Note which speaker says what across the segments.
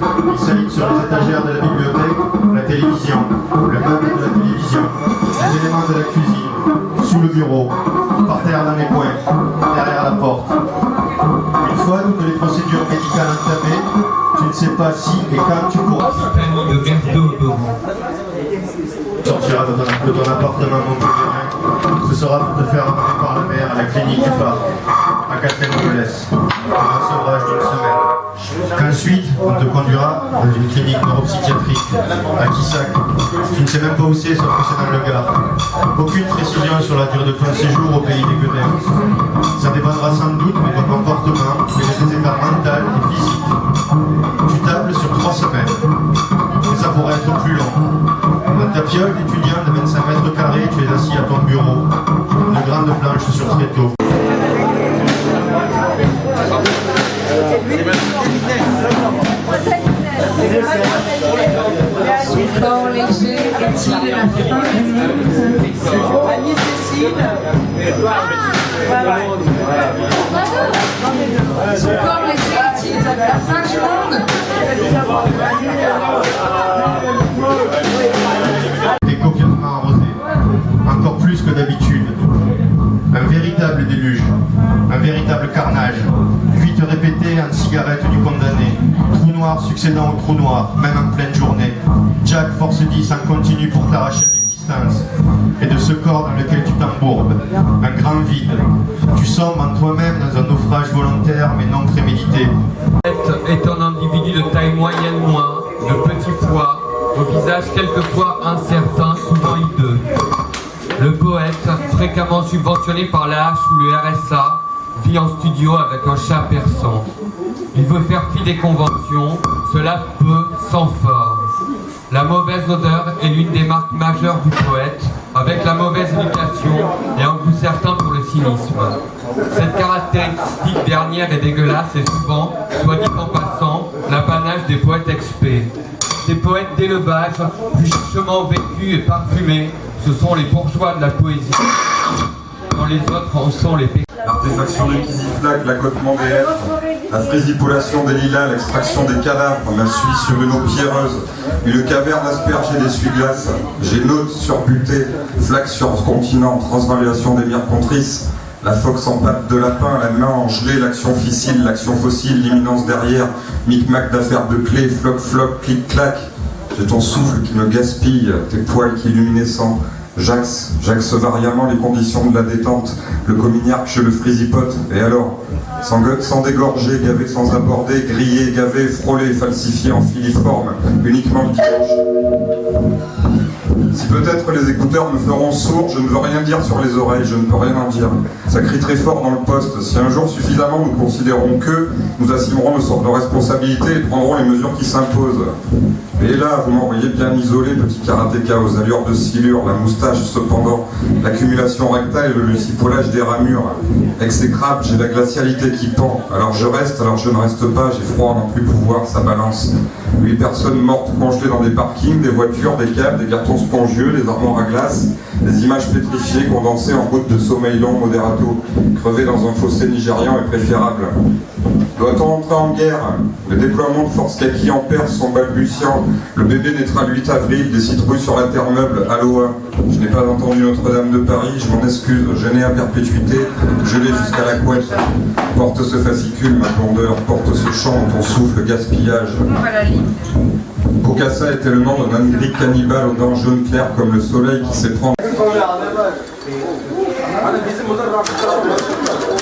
Speaker 1: Il s'aligne sur les étagères de la bibliothèque, la télévision, le meuble de la télévision, les éléments de la cuisine, sous le bureau, par terre dans les coins, derrière la porte. Une fois toutes les procédures médicales entamées, tu ne sais pas si et quand tu pourras sortira de ton, de ton appartement montpelliérain. Ce sera pour te faire emmener par la mer à la clinique du parc, à Castelmodelès, pour un sevrage d'une semaine. Qu'ensuite, on te conduira dans une clinique neuropsychiatrique à Kissac. Tu ne sais même pas où c'est, sauf que c'est dans le Gard. Aucune précision sur la durée de ton séjour au pays des Guenins. Ça dépendra sans doute de ton comportement et de tes états mental et physique. Tu tables sur trois semaines. Mais ça pourrait être plus long. Dans ta piole d'étudiant de 25 mètres carrés, tu es assis à ton bureau, une grande planche sur tréteau.
Speaker 2: Quand léger est-il la fin du monde Quand léger est-il la fin du monde
Speaker 1: T'es copieusement arrosé, encore plus que d'habitude. Un véritable déluge, un véritable carnage. Fuite répétée en cigarette du condamné. Trou noir succédant au trou noir, Jack force 10 en continu pour t'arracher de l'existence. Et de ce corps dans lequel tu t'embourbes. Un grand vide. Tu sombres en toi-même dans un naufrage volontaire mais non prémédité.
Speaker 3: est un individu de taille moyenne moins, de petit poids, au visage quelquefois incertain, souvent hideux. Le poète, fréquemment subventionné par la H ou le RSA, vit en studio avec un chat persan. Il veut faire fi des conventions, cela peut sans forme. La mauvaise odeur est l'une des marques majeures du poète, avec la mauvaise éducation et un goût certain pour le cynisme. Cette caractéristique dernière est dégueulasse et souvent, soit dit en passant, l'apanage des poètes experts. Ces poètes d'élevage, plus richement vécus et parfumés, ce sont les bourgeois de la poésie. Quand les autres en sont les pécheurs.
Speaker 4: L'artéfaction du l'accotement des la frésipolation des lilas, l'extraction des cadavres, ma suie sur une eau pierreuse, une caverne aspergée d'essuie-glace, génote surbuté, flaque sur continent, transvaluation des myrcontrices, la fox en patte de lapin, la main en gelée, l'action fissile, l'action fossile, l'imminence derrière, micmac d'affaires de clés, floc floc, clic clac, j'ai ton souffle qui me gaspille, tes poils qui luminescents, J'axe, j'axe variamment les conditions de la détente, le cominiarque chez le frisipote, et alors Sans, sans dégorger, gavé sans aborder, grillé, gavé, frôlé, falsifié en filiforme, uniquement le dimanche. Si peut-être les écouteurs me feront sourd, je ne veux rien dire sur les oreilles, je ne peux rien en dire. Ça crie très fort dans le poste. Si un jour suffisamment nous considérons que, nous assumerons nos responsabilités et prendrons les mesures qui s'imposent. Et là, vous m'envoyez bien isolé, petit karatéka aux allures de silure, la moustache cependant, l'accumulation rectale et le lucipolage des ramures. Exécrable, j'ai la glacialité qui pend. Alors je reste, alors je ne reste pas, j'ai froid à n'en plus pouvoir, ça balance. Huit personnes mortes congelées dans des parkings, des voitures, des câbles, des cartons spongieux, des armoires à glace, des images pétrifiées condensées en gouttes de sommeil long moderato, crevées dans un fossé nigérian est préférable. Doit-on entrer en guerre Le déploiement de forces kaki en Perse sont balbutiants. Le bébé naîtra le 8 avril, des citrouilles sur la terre meuble, Aloha. Je n'ai pas entendu Notre-Dame de Paris, je m'en excuse, n'ai à perpétuité, gelé jusqu'à la couette. Porte ce fascicule, ma blondeur, porte ce chant, ton souffle, gaspillage. Bokassa était le nom d'un angric cannibale aux dents jaunes claires comme le soleil qui s'éprend.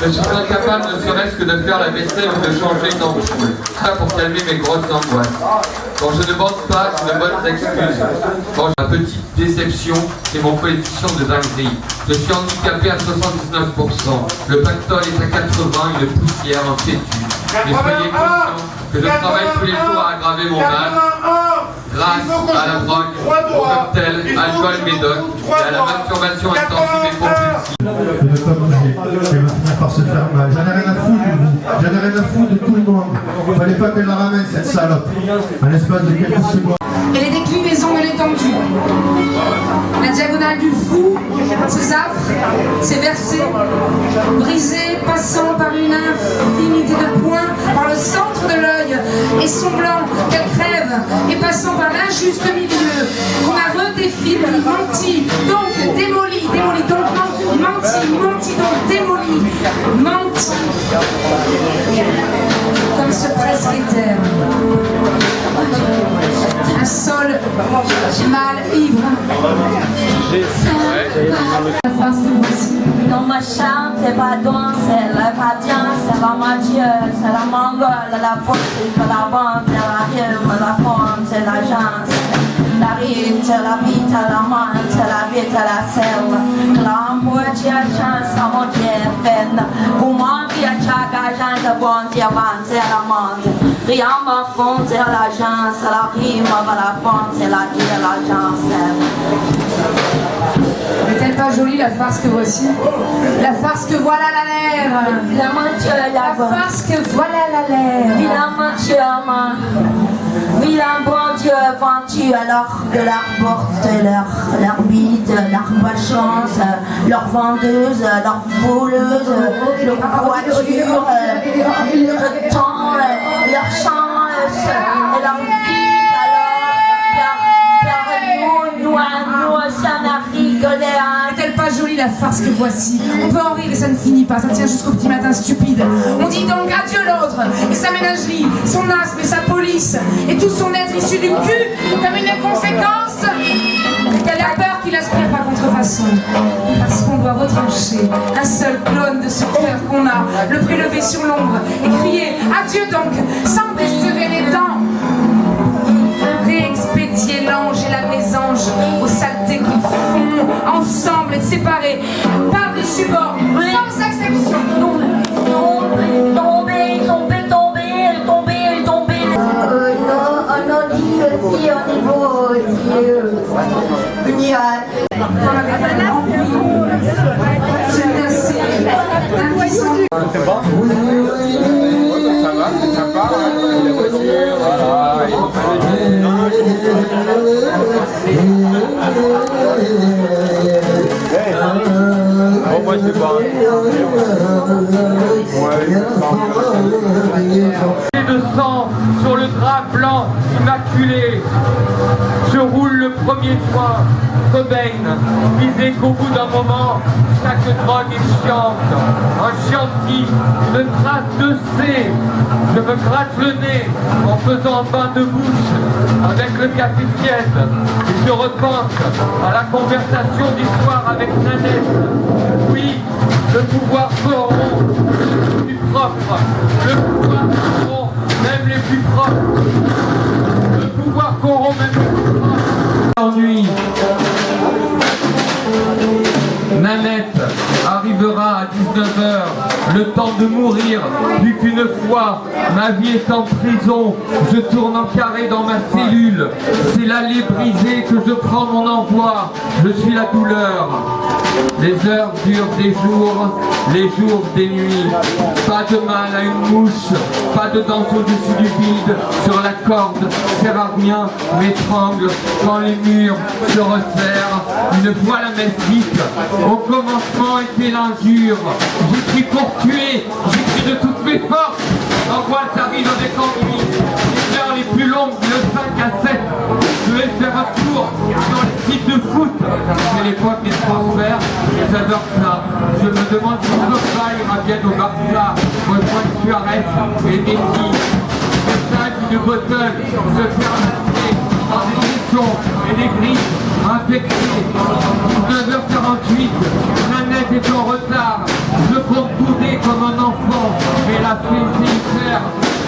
Speaker 3: Je suis incapable ne serait-ce que de faire la vaisselle ou de changer une ampoule. Ça pour calmer mes grosses angoisses. Quand je ne bande pas, j'ai de bonnes excuses. Quand une petite déception, c'est mon coefficient de dinguerie. Je suis handicapé à 79%. Le pactole est à 80, une poussière, un fétu. Mais soyez conscients que je travaille tous les jours à aggraver mon mal grâce à la drogue, au cocktail, alcool, médoc et à la masturbation intensive et compulsive.
Speaker 1: de ne pas bouger, elle va finir par se faire mal. J'en ai rien à foutre de vous, j'en ai rien à foutre de tout le monde. Fallait pas qu'elle la ramène cette salope, en l'espace de quelques secondes.
Speaker 2: Et les déclinaisons de l'étendue. La diagonale du fou, ses affres, ses versets, brisés, blanc, qu'elle crève, et passant par l'injuste milieu, qu'on a redéfini, menti, donc démoli, démoli, donc menti, menti, donc démoli, menti, comme ce presbytère. Un sol mal ivre.
Speaker 5: Non, ma chante, c'est pas c'est la patience, c'est la magie, c'est la mongole, la force, la c'est la rime, la forme, c'est l'agence. La c'est la vie, c'est la main, c'est la vie, c'est la selle. L'amour, c'est la chance, ça mon Dieu, peine. Pour moi, il y a chaque agent de bon Dieu, c'est la. Rien me fond, c'est l'agence, la rime, la c'est la vie, l'agence.
Speaker 2: N'est-elle pas jolie la farce que voici? La farce que voilà la lèvre
Speaker 5: La
Speaker 2: La
Speaker 5: la
Speaker 2: farce que voilà la lèvre
Speaker 5: Alors de leur porte, leur, leur bite, leur malchance, leur vendeuse, leur voleuse, leur voiture, leur temps, leur chance, leur vie, alors, leur nous, nous, nous, ça n'a rigolé.
Speaker 2: Jolie la farce que voici On peut en rire et ça ne finit pas, ça tient jusqu'au petit matin stupide. On dit donc adieu l'autre, et sa ménagerie, son asthme et sa police, et tout son être issu du cul, comme une conséquence qu'elle a peur qu'il aspire par contrefaçon. Parce qu'on doit retrancher un seul clone de ce cœur qu'on a, le prélever sur l'ombre, et crier adieu donc, sans desserrer les dents. Réexpédier l'ange et la mésange qui font ensemble et séparés par-dessus bord, sans exception.
Speaker 5: Tomber, tomber, tomber, tomber, tomber, tomber. Euh, non, au niveau.
Speaker 6: Ça va,
Speaker 3: Cobain, disait qu'au bout d'un moment, chaque drogue est chiante. Un chianti, une trace de C. Je me gratte le nez en faisant un bain de bouche avec le café. Et je repense à la conversation d'histoire avec Nanette. Oui, le pouvoir corrompt les plus propres. Le pouvoir corrompt même les plus propres. Le pouvoir corrompt même les plus propres. Nanette arrivera à 19h, le temps de mourir, plus qu'une fois, ma vie est en prison, je tourne en carré dans ma cellule, c'est l'allée brisée que je prends mon envoi, je suis la douleur. Les heures durent des jours, les jours des nuits, pas de mal à une mouche, pas de danse au-dessus du vide, sur la corde, rien, m'étrangle, quand les murs se resserrent, une voix la dite, au commencement était l'injure, j'écris pour tuer, j'écris de toutes mes forces, l'angoisse arrive avec ennui, les heures les plus longues, le 5 à 7, je vais faire un tour dans les sites de foot, c'est l'époque des transferts, et j'adore ça, je me demande si Pogba ira bien au Barça, rejoindre Suarez et Messi, message d'une bottle, se faire masser par des questions et des grilles infectées. 9h48, Nanette est en retard. Je compte bouder comme un enfant, mais la hyper, elle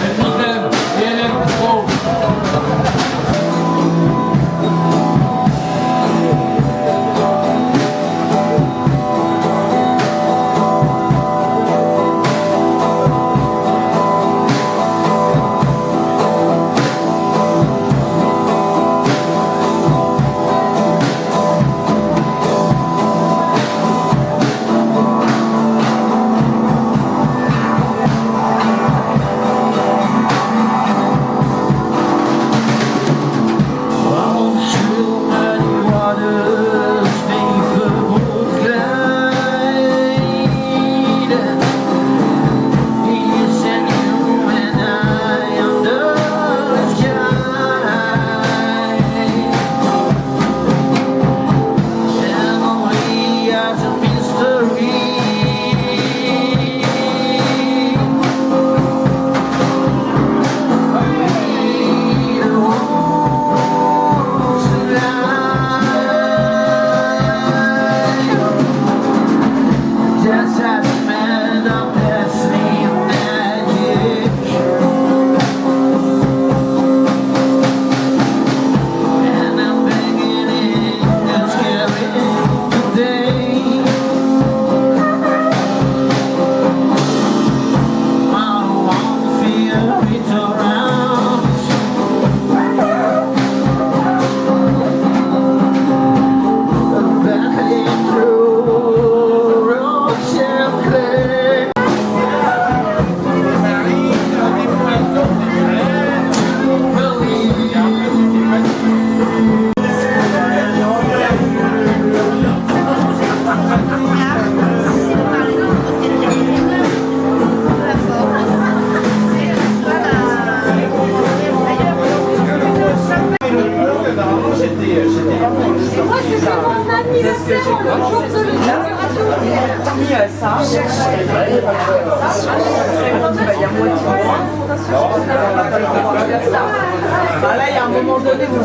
Speaker 7: Là, il y a un moment donné vous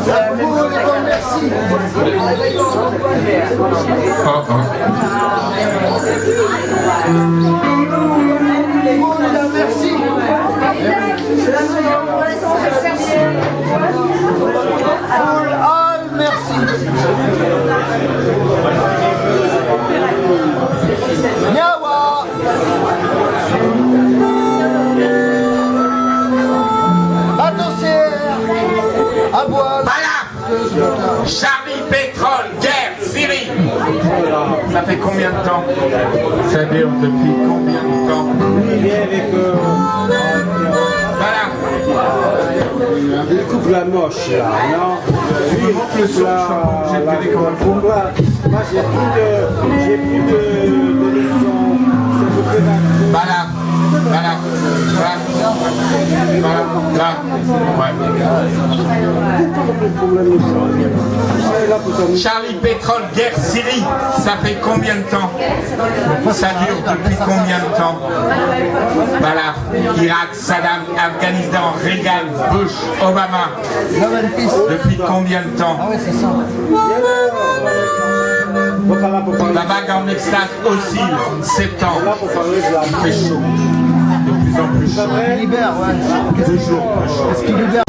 Speaker 8: Merci. Merci. Merci.
Speaker 6: Voilà. Charlie, pétrole, guerre, Syrie. Ça fait combien de temps Ça dure depuis combien de temps Voilà.
Speaker 9: Il coupe la moche là, non
Speaker 6: Tu me montres le son,
Speaker 9: la,
Speaker 6: je
Speaker 9: la,
Speaker 6: vais
Speaker 9: la combat. Moi j'ai plus de j'ai plus de, de leçons.
Speaker 6: Voilà. Voilà. Voilà Charlie, pétrole, guerre, Syrie, ça fait combien de temps Ça dure depuis combien de temps Voilà, Irak, Saddam, Afghanistan, Reagan, Bush, Obama. Depuis combien de temps La vague en extase oscille, septembre, il fait chaud, plus en plus chaud.
Speaker 8: Libère, ouais.
Speaker 6: Toujours plus chaud.
Speaker 8: Est-ce qu'il libère